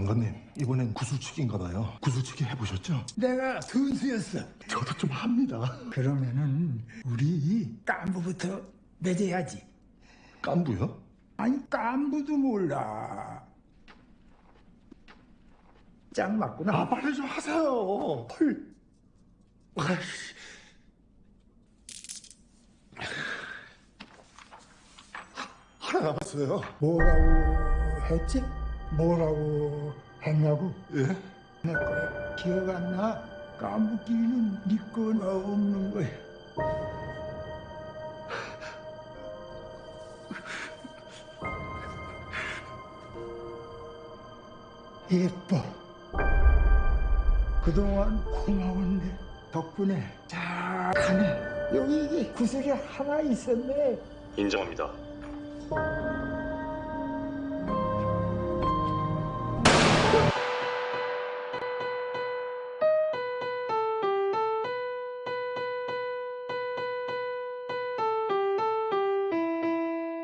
영감님 이번엔 구슬치기인가 봐요 구슬치기 해보셨죠? 내가 선수였어. 저도 좀 합니다 그러면은 우리 깐부부터 맺어야지. 깐부요? 아니 깐부도 몰라. 짱 맞구나. 아 빨리 좀 하세요 헐. 아이씨. 하나 남았어요 뭐라고 했지? 뭐라고 했냐고? 예? 내 거야. 기억 안 나? 깐부끼리는 네 거나 없는 거야. 예뻐. 그동안 고마웠네. 덕분에 잘 가네. 여기 구슬이 하나 있었네. 인정합니다.